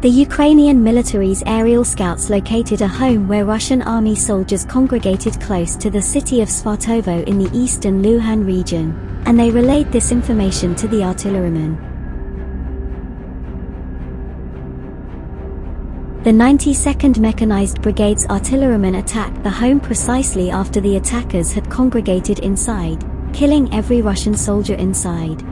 The Ukrainian military's aerial scouts located a home where Russian army soldiers congregated close to the city of Svatovo in the eastern Luhansk region, and they relayed this information to the artillerymen. The 92nd Mechanized Brigade's artillerymen attacked the home precisely after the attackers had congregated inside, killing every Russian soldier inside.